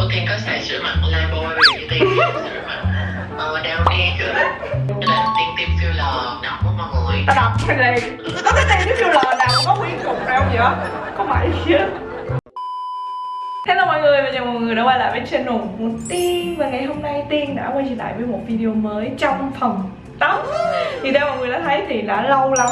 Cô Tiên có xài sữa mặt Lifebuoy bôi vì Tiên sữa mặt ờ, đeo đi Nên là Tiên tiêm filler đọc của mọi người. Tao đọc cái này. Có cái này cái filler nào có nguyên cục nào vậy? Có mày chứ? Hello mọi người và chào mọi người đã quay lại với channel của Tiên. Và ngày hôm nay Tiên đã quay trở lại với một video mới trong phòng tắm. Thì theo mọi người đã thấy thì đã lâu lắm.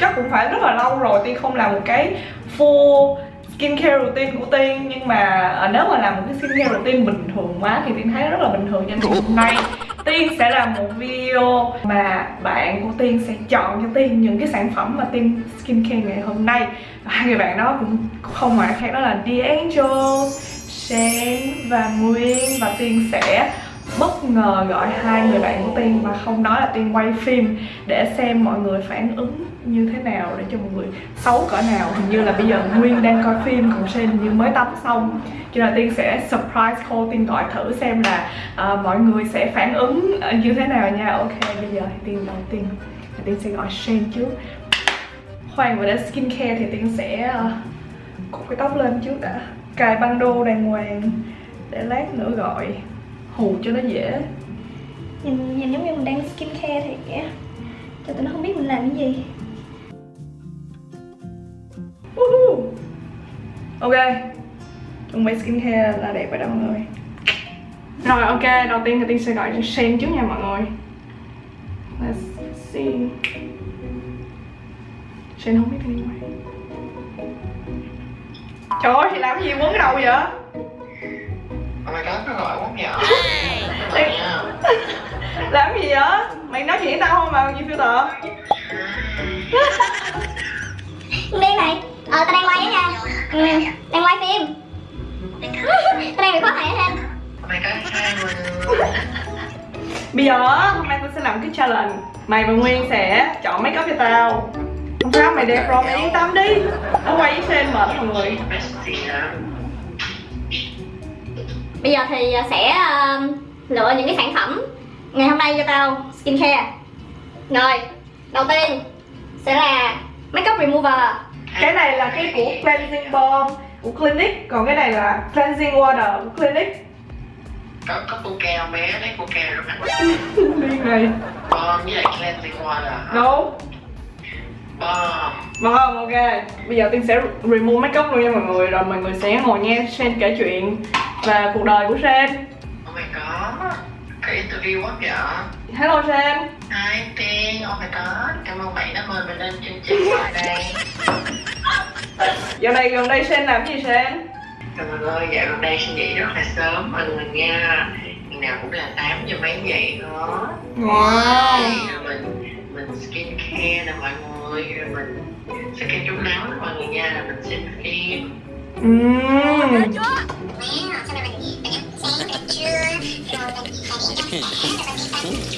Chắc cũng phải rất là lâu rồi Tiên không làm một cái full skincare routine của Tiên Nhưng mà ờ, nếu mà làm một cái skincare routine bình thường quá Thì Tiên thấy rất là bình thường cho nên hôm nay Tiên sẽ làm một video mà bạn của Tiên sẽ chọn cho Tiên những cái sản phẩm mà Tiên skincare ngày hôm nay. Hai người bạn đó cũng không ngoại khác đó là D'Angel, Sen và Nguyên. Và Tiên sẽ bất ngờ gọi hai người bạn của Tiên mà không nói là Tiên quay phim để xem mọi người phản ứng như thế nào để cho mọi người xấu cỡ nào. Hình như là bây giờ Nguyên đang coi phim còn Sen như mới tắm xong. Cho nên là Tiên sẽ surprise call Tiên gọi thử xem là uh, mọi người sẽ phản ứng ờ, như thế nào nha. Ok bây giờ thì Tiên đầu tiên Tiên sẽ gọi Sen trước. Khoan và đến skincare thì Tiên sẽ uh, cột cái tóc lên trước đã. Cài băng đô đàng hoàng để lát nữa gọi hù cho nó dễ. Nhìn nhìn giống như mình đang skincare thiệt thì cho tụi nó không biết mình làm cái gì. Ok. Chuẩn bị skincare là đẹp rồi đó mọi người rồi ok. Đầu tiên thì tiên sẽ gọi cho Shane trước nha mọi người. Let's see. Shane không biết đi ngoài. Trời ơi thì làm cái gì quấn cái đầu vậy? Oh my god, nó gọi quá nhỏ làm cái gì vậy? Mày nói chuyện với tao không mà làm gì filter Liên này Ờ tao đang quay á nha. Ừ, Đang quay phim. Tao đang bị khó hai người Bây giờ hôm nay tôi sẽ làm cái challenge. Mày và Nguyên sẽ chọn make up cho tao. Không sao mày đẹp rồi, mày yên tâm đi. Nó quay với Sen mệt mọi người? Bây giờ thì sẽ ờ, lựa những cái sản phẩm Ngày hôm nay cho tao. Skincare. Rồi Đầu tiên Sẽ là makeup remover Cái này là cái của cleansing balm của Clinique Còn cái này là cleansing water của Clinique. Có, có coca không bé? Lấy coca rồi mặt Liên này. Bom với lại cleansing water? Đúng Bom Vâng, ok. Bây giờ Tiên sẽ remove makeup luôn nha mọi người Rồi mọi người sẽ ngồi nghe Sen kể chuyện Về cuộc đời của Sen Oh my god Cái interview quá vậy Hello Sen Hi Tiên, oh my god Cảm ơn bạn đã mời mình lên chương trình tại đây Dạo này gần đây Sen làm gì Sen? Trời ơi, dạo gần đây sinh dậy rất là sớm. Mọi người nha Ngày nào cũng là 8 giờ mấy dậy đó. Wow. Rồi mình mình skin care nè mọi người rồi mình sẽ kem chống nắng nè mọi người nha là mình xem phim Uhm.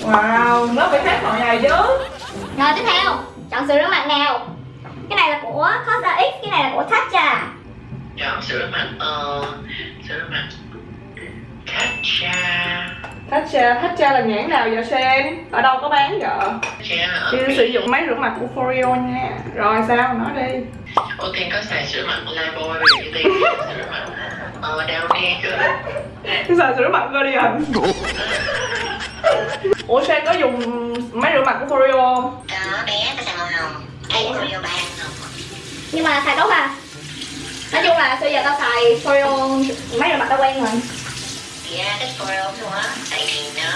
Wow, nó phải khác mọi ngày chứ. Rồi tiếp theo. Chọn sữa rửa mặt nào này là của Cosrx Cái này là của Tatcha chọn sữa mặt ờ sữa mặt Tatcha Tatcha, Tatcha là nhãn nào vậy Sen? Ở đâu có bán vậy? Chị sử dụng máy rửa mặt của Foreo nha. Rồi sao, nói đi. Ô Tiên có xài sữa mặt Lifebuoy bởi vì Tiên sữa mặt. Ờ Downy nữa Cái giờ sữa mặt Guardian. Ủa Sen có dùng máy rửa mặt của Foreo không? Đó bé có xài Nhưng mà xài tốt à? Nói chung là bây giờ tao xài Foreo Máy rửa mặt tao quen rồi. Dạ, cái Foreo luôn á. Tại vì nó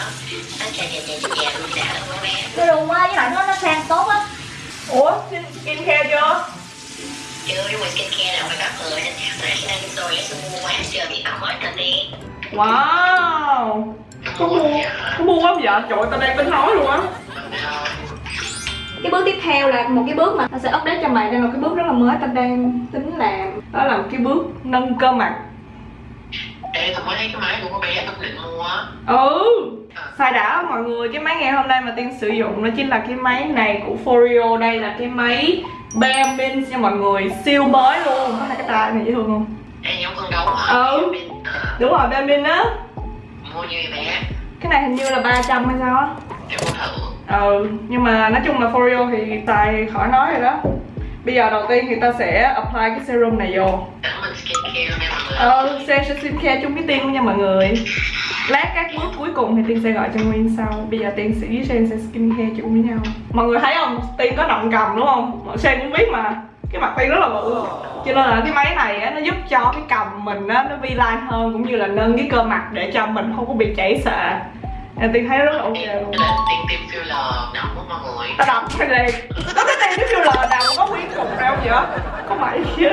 Nó chà chà chà chà luôn đã luôn á với lại nó nó sang tốt á. Ủa, skin care chưa? Chưa, nhưng mà skincare nào phải có người nên chúng tôi sẽ mua quá giờ thì tao mới cần đi Wow! Có mua, có mua quá vậy? Trời ơi, tao đang tính nói luôn á cái bước tiếp theo là một cái bước mà tao sẽ update cho mày đây là một cái bước rất là mới tao đang tính làm đó là một cái bước nâng cơ mặt. Ê, tao mới thấy cái máy của con bé tao định mua á. Ừ xài đã mọi người. Cái máy ngày hôm nay mà tiên sử dụng nó chính là cái máy này của Foreo đây là cái máy Bare Mint nha mọi người siêu mới luôn. Nó là cái tai này dễ thương không? Ê, giống con gấu hả? Ừ. Đúng rồi Bare Mint á. Mua như bé cái này hình như là 300 hay sao á. Để mua thử ừ nhưng mà nói chung là Foreo thì tài khỏi nói rồi đó. Bây giờ đầu tiên thì ta sẽ apply cái serum này vô. Ờ, Sen sẽ skincare chung với Tiên luôn nha mọi người. Lát các bước cuối cùng thì Tiên sẽ gọi cho Nguyên sau. Bây giờ Tiên sẽ với Sen sẽ skincare chung với nhau. Mọi người thấy không? Tiên có động cầm đúng không? Sen cũng biết mà. Cái mặt Tiên rất là bự. Cho nên là cái máy này á, nó giúp cho cái cầm mình á, nó vi line hơn Cũng như là nâng cái cơ mặt để cho mình không có bị chảy xệ. Nên Tiên thấy rất là ok luôn. Là tiên tiêm filler đậm của mọi người. Tao đọc hay liền. Có cái tên cái filler nào mà có nguyên cục đâu vậy? Có mày chứ?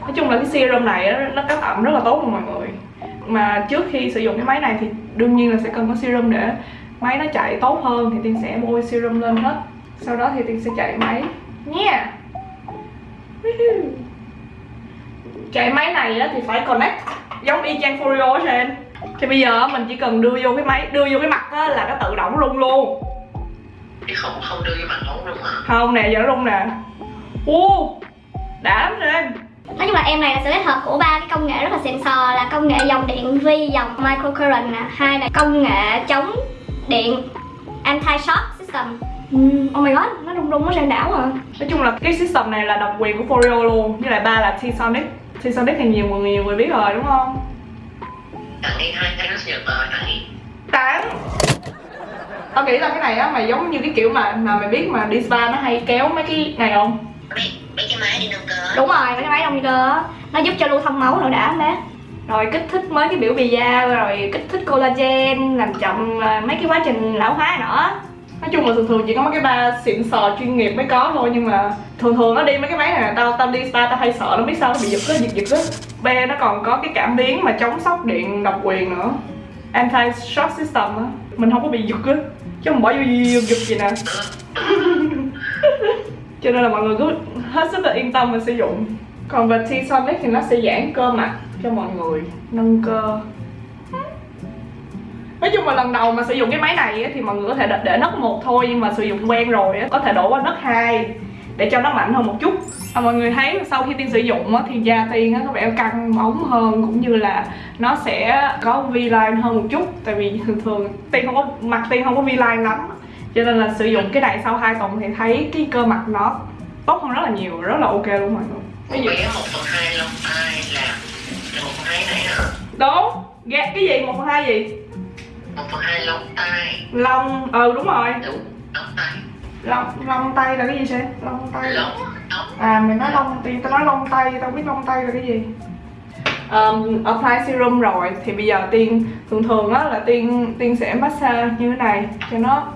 Nói chung là cái serum này nó có ẩm rất là tốt luôn mọi người. Mà trước khi sử dụng cái máy này thì đương nhiên là sẽ cần có serum để máy nó chạy tốt hơn Thì Tiên sẽ bôi serum lên hết. Sau đó thì Tiên sẽ chạy máy. Nha. Woohoo. Chạy máy này thì phải connect giống y chang Folio á Sen Thì bây giờ mình chỉ cần đưa vô cái máy, đưa vô cái mặt á, là nó tự động rung luôn. Chứ không không đưa vô mặt ống luôn mà không nè giờ nó rung nè. U đã lắm lên Nói chung là em này là sự kết hợp của ba cái công nghệ rất là xịn sò là công nghệ dòng điện vi dòng microcurrent nè. Hai là công nghệ chống điện anti shock system. Mm, oh my god, nó rung rung nó sang đảo à. Nói chung là cái system này là độc quyền của Foreo luôn. Với lại ba là T-Sonic. T-Sonic thì nhiều người nhiều người biết rồi đúng không Tặng đi hai sinh nhật rồi tặng đi tán. Tao nghĩ là cái này á mà giống như cái kiểu mà mà mày biết mà đi spa nó hay kéo mấy cái này không? Mấy, mấy cái máy đi nâng cơ? Đúng rồi, mấy cái máy đông cơ. Á Nó giúp cho lưu thông máu nữa đã bé rồi kích thích mới cái biểu bì da rồi kích thích collagen làm chậm à, mấy cái quá trình lão hóa nữa nói chung là thường thường chỉ có mấy cái ba xịn sò chuyên nghiệp mới có thôi, nhưng mà thường thường nó đi mấy cái máy này tao tao đi spa tao hay sợ nó biết sao nó bị giật á, giật giật á. B nó còn có cái cảm biến mà chống sốc điện độc quyền nữa. Anti shock system á. Mình không có bị giật á. Chứ không bỏ vô giật giật gì nè. Cho nên là mọi người cứ hết sức là yên tâm mà sử dụng. Còn về T-Sonic thì nó sẽ giãn cơ mặt cho mọi người, nâng cơ nói chung là lần đầu mà sử dụng cái máy này thì mọi người có thể để, để nấc một thôi nhưng mà sử dụng quen rồi có thể đổ qua nấc hai để cho nó mạnh hơn một chút. Và mọi người thấy sau khi tiên sử dụng thì da tiên có vẻ căng bóng hơn cũng như là nó sẽ có V-line hơn một chút. Tại vì thường thường tiên không có mặt tiên không có V-line lắm cho nên là sử dụng cái này sau 2 tuần thì thấy cái cơ mặt nó tốt hơn rất là nhiều rất là ok luôn mọi người. Một bé một phần hai lông tai là là một phần hai này hả? đúng. Ghét cái gì? Một phần hai gì Một phần hai lông tai. Lông ừ đúng rồi. Đúng, lông tai. Lông lông tay là cái gì sẽ lông tay Lông, à mày nói lông thì tao nói lông tay tao biết lông tay là cái gì. Um, apply serum rồi thì bây giờ tiên thường thường á là tiên tiên sẽ massage như thế này cho nó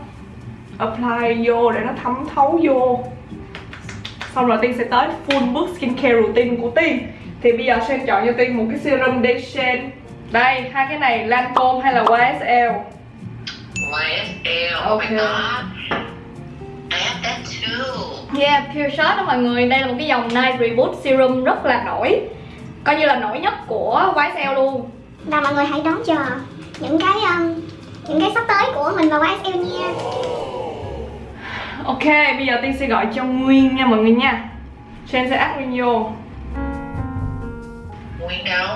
apply vô để nó thấm thấu vô. Xong rồi tiên sẽ tới full bước skincare routine của tiên. Thì bây giờ Sen chọn cho tiên một cái serum de Shen đây hai cái này Lancome hay là YSL YSL, oh Ok. my god. I have that too Yeah, Pure Shot đó mọi người. Đây là một cái dòng Night Reboot Serum rất là nổi. Coi như là nổi nhất của YSL luôn. Và mọi người hãy đón chờ những cái um, những cái sắp tới của mình và YSL nha. Ok, bây giờ Tiên sẽ gọi cho Nguyên nha mọi người nha. Sen sẽ add Nguyên vô. Nguyên đâu?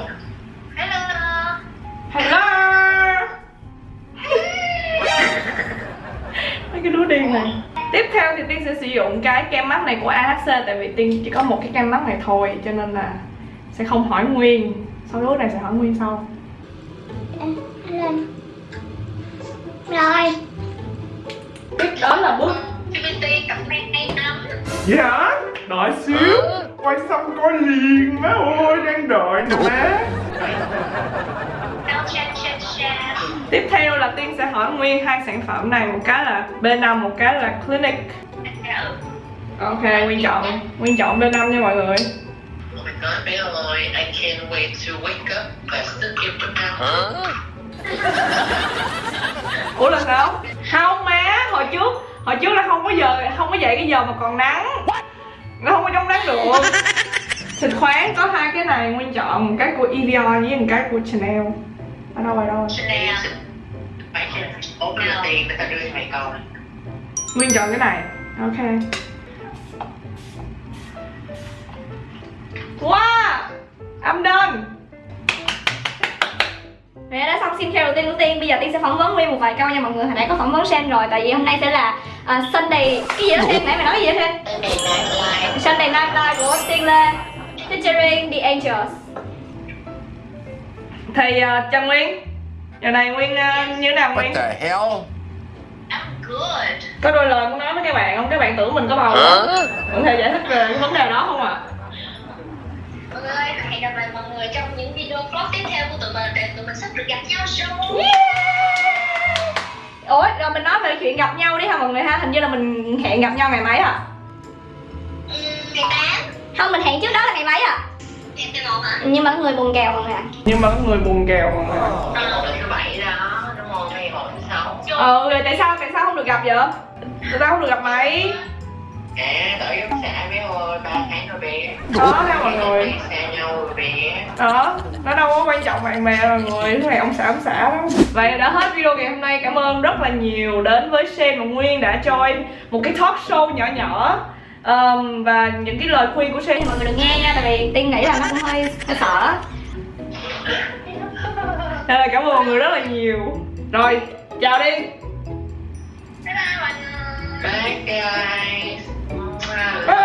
Hello Hello. Mấy cái đứa điên này. Tiếp theo thì Tiên sẽ sử dụng cái kem mắt này của AHC Tại vì Tiên chỉ có một cái kem mắt này thôi Cho nên là sẽ không hỏi Nguyên. Sau lúc này sẽ hỏi Nguyên sau. Rồi. Tiếp đó là bước Dạ, đợi xíu. Quay xong coi liền má ơi, đang đợi nè. má Tiếp theo là Tiên sẽ hỏi Nguyên hai sản phẩm này Một cái là B5, một cái là Clinic. Ok, Nguyên chọn Nguyên chọn B5 nha mọi người. Oh my god, bé ơi, I can't wait to wake up và still give them out Ủa là sao? Không má, hồi trước Hồi trước là không có giờ không có dậy cái giờ mà còn nắng. Nó không có chống nắng được. Xịt khoáng có hai cái này Nguyên chọn một cái của Evian với một cái của Chanel Ở đâu ở đâu Chanel Phải cho bốn mươi tiền người ta đưa cho mày coi. Nguyên chọn cái này. Ok. Wow I'm done Vậy đã xong skincare đầu tiên của Tiên. Bây giờ Tiên sẽ phỏng vấn Nguyên một vài câu nha mọi người. Hồi nãy có phỏng vấn Sen rồi. Tại vì hôm nay sẽ là uh, Sunday. Cái gì đó Sen nãy mày nói gì đó Sen Sunday Night Live. Sunday Night Live của Tiên Lê Featuring The Angels thì uh, Trần Nguyên. Giờ này Nguyên uh, như thế nào Nguyên? What the hell? I'm good. có đôi lời muốn nói với các bạn không? Các bạn tưởng mình có bầu không? Có thể giải thích về cái vấn đề đó không ạ? Mọi người ơi, hẹn gặp lại mọi người trong những video vlog tiếp theo của tụi mình để tụi mình sắp được gặp nhau rồi. ủa rồi mình nói về chuyện gặp nhau đi ha mọi người ha? Hình như là mình hẹn gặp nhau ngày mấy à Ừ, ngày 8, Không mình hẹn trước đó là ngày mấy à ngày 11 hả? Nhưng mà có người buồn kèo người ạ nhưng mà có người buồn kèo Ờ, không? Ngày 1 thứ 6. ờ rồi tại sao tại sao không được gặp vậy tụi tao không được gặp mày À, tội giống xã bé ơi, 3 tháng rồi bé. đó theo mọi người Xa nhau rồi bé. đó nó đâu có quan trọng bạn bè mọi người cái này ông xã ông xã đó vậy đã hết video ngày hôm nay cảm ơn rất là nhiều đến với Sen và Nguyên đã join một cái talk show nhỏ nhỏ Ờm, và những cái lời khuyên của Sen Thì mọi người đừng nghe nha Tại vì Tiên nghĩ là nó cũng hơi, hơi sợ. Nên là cảm ơn mọi người rất là nhiều. Rồi chào đi. Bye bye bye bye